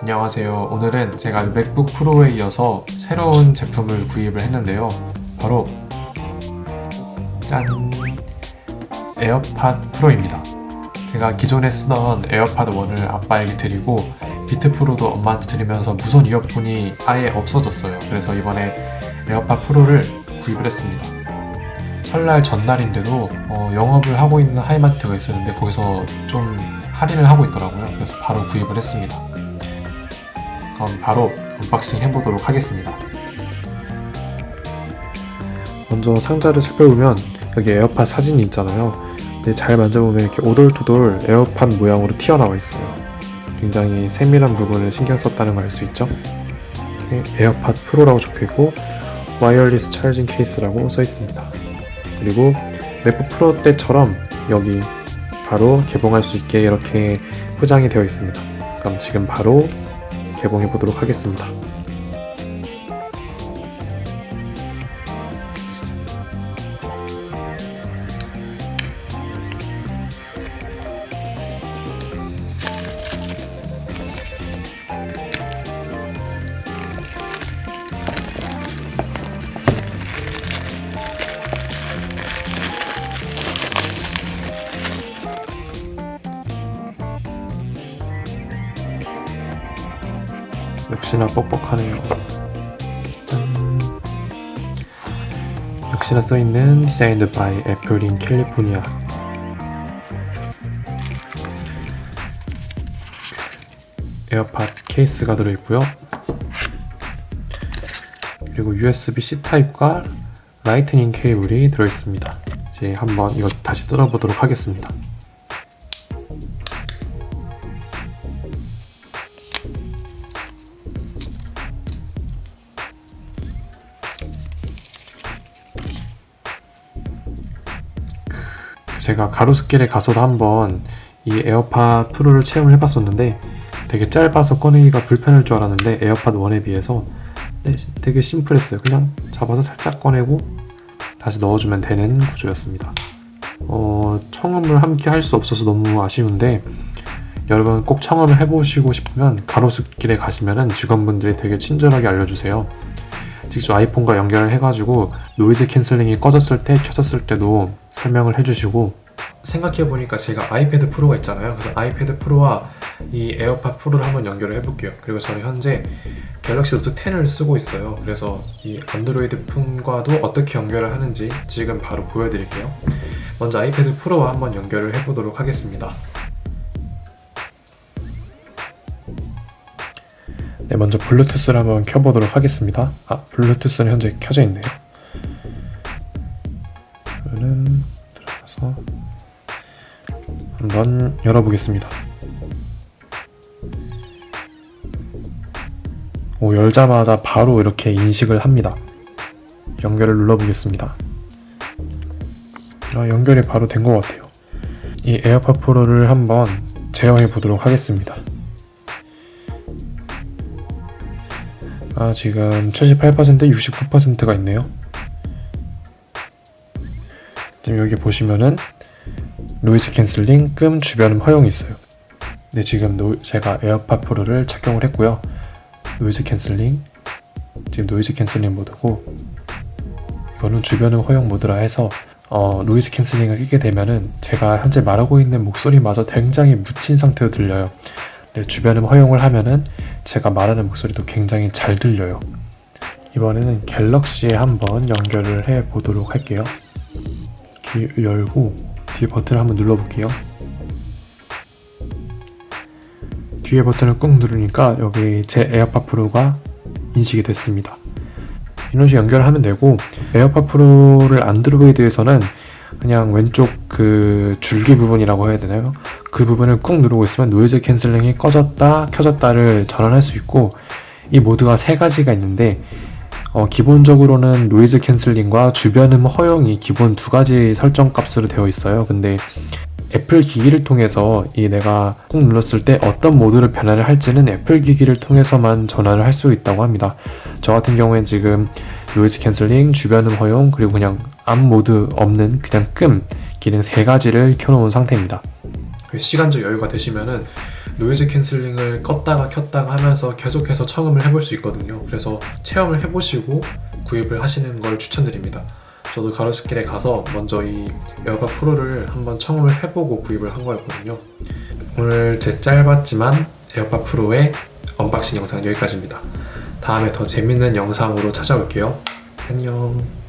안녕하세요. 오늘은 제가 맥북 프로에 이어서 새로운 제품을 구입을 했는데요. 바로 짠! 에어팟 프로입니다. 제가 기존에 쓰던 에어팟 1을 아빠에게 드리고 비트 프로도 엄마한테 드리면서 무선 이어폰이 아예 없어졌어요. 그래서 이번에 에어팟 프로를 구입을 했습니다. 설날 전날인데도 어, 영업을 하고 있는 하이마트가 있었는데 거기서 좀 할인을 하고 있더라고요. 그래서 바로 구입을 했습니다. 그럼 바로 언박싱 해보도록 하겠습니다. 먼저 상자를 살펴보면 여기 에어팟 사진이 있잖아요. 근데 잘 만져보면 이렇게 오돌토돌 에어팟 모양으로 튀어나와 있어요. 굉장히 세밀한 부분을 신경 썼다는 걸 알 수 있죠. 에어팟 프로라고 적혀있고 Wireless Charging Case라고 써 있습니다. 그리고 맥북 프로 때처럼 여기 바로 개봉할 수 있게 이렇게 포장이 되어 있습니다. 그럼 지금 바로 개봉해 보도록 하겠습니다. 역시나 뻑뻑하네요. 짠. 역시나 써있는 Designed by Apple in California 에어팟 케이스가 들어있고요. 그리고 USB-C 타입과 라이트닝 케이블이 들어있습니다. 이제 한번 이거 다시 뜯어보도록 하겠습니다. 제가 가로수길에 가서도 한번 이 에어팟 프로를 체험을 해봤었는데 되게 짧아서 꺼내기가 불편할 줄 알았는데 에어팟 1에 비해서 네, 되게 심플했어요. 그냥 잡아서 살짝 꺼내고 다시 넣어주면 되는 구조였습니다. 어, 청음을 함께 할 수 없어서 너무 아쉬운데 여러분 꼭 청음을 해보시고 싶으면 가로수길에 가시면 직원분들이 되게 친절하게 알려주세요. 직접 아이폰과 연결을 해가지고 노이즈 캔슬링이 꺼졌을 때 켜졌을 때도 설명을 해주시고 생각해보니까 제가 아이패드 프로가 있잖아요. 그래서 아이패드 프로와 이 에어팟 프로를 한번 연결을 해볼게요. 그리고 저는 현재 갤럭시 노트 10을 쓰고 있어요. 그래서 이 안드로이드 폰과도 어떻게 연결을 하는지 지금 바로 보여드릴게요. 먼저 아이패드 프로와 한번 연결을 해보도록 하겠습니다. 네, 먼저 블루투스를 한번 켜보도록 하겠습니다. 아, 블루투스는 현재 켜져 있네요. 그러면 들 어가서 한번 열어보겠습니다. 오, 열자마자 바로 이렇게 인식을 합니다. 연결을 눌러보겠습니다. 아, 연결이 바로 된 것 같아요. 이 에어팟 프로를 한번 제어해 보도록 하겠습니다. 아 지금 78% 69%가 있네요 지금 여기 보시면은 noise cancelling 끔 주변음 허용이 있어요. 네 지금 노, 제가 에어팟 프로를 착용을 했고요. noise cancelling 지금 noise cancelling 모드고 이거는 주변음 허용 모드라 해서 어, noise cancelling을 끼게 되면은 제가 현재 말하고 있는 목소리마저 굉장히 묻힌 상태로 들려요. 네, 주변음 허용을 하면은 제가 말하는 목소리도 굉장히 잘 들려요. 이번에는 갤럭시에 한번 연결을 해 보도록 할게요 귀 열고 뒤에 버튼을 한번 눌러 볼게요 뒤에 버튼을 꾹 누르니까 여기 제 에어팟 프로가 인식이 됐습니다 이런 식으로 연결하면 되고 에어팟 프로를 안드로이드에서는 그냥 왼쪽 그 줄기 부분이라고 해야 되나요? 그 부분을 꾹 누르고 있으면 noise cancelling이 꺼졌다 켜졌다를 전환할 수 있고 이 모드가 세 가지가 있는데 어, 기본적으로는 noise cancelling과 주변음 허용이 기본 두 가지 설정 값으로 되어 있어요 근데 애플 기기를 통해서 이 내가 꾹 눌렀을 때 어떤 모드를 변화를 할지는 애플 기기를 통해서만 전환을 할 수 있다고 합니다 저 같은 경우엔 지금 noise cancelling, 주변음 허용, 그리고 그냥 아무 모드 없는 그냥 끔 기능 세 가지를 켜놓은 상태입니다. 시간적 여유가 되시면은 noise cancelling을 껐다가 켰다가 하면서 계속해서 청음을 해볼 수 있거든요. 그래서 체험을 해보시고 구입을 하시는 걸 추천드립니다. 저도 가로수길에 가서 먼저 이 에어팟 프로를 한번 청음을 해보고 구입을 한 거였거든요. 오늘 제 짧았지만 에어팟 프로의 unboxing 영상은 여기까지입니다. 다음에 더 재밌는 영상으로 찾아올게요. 안녕.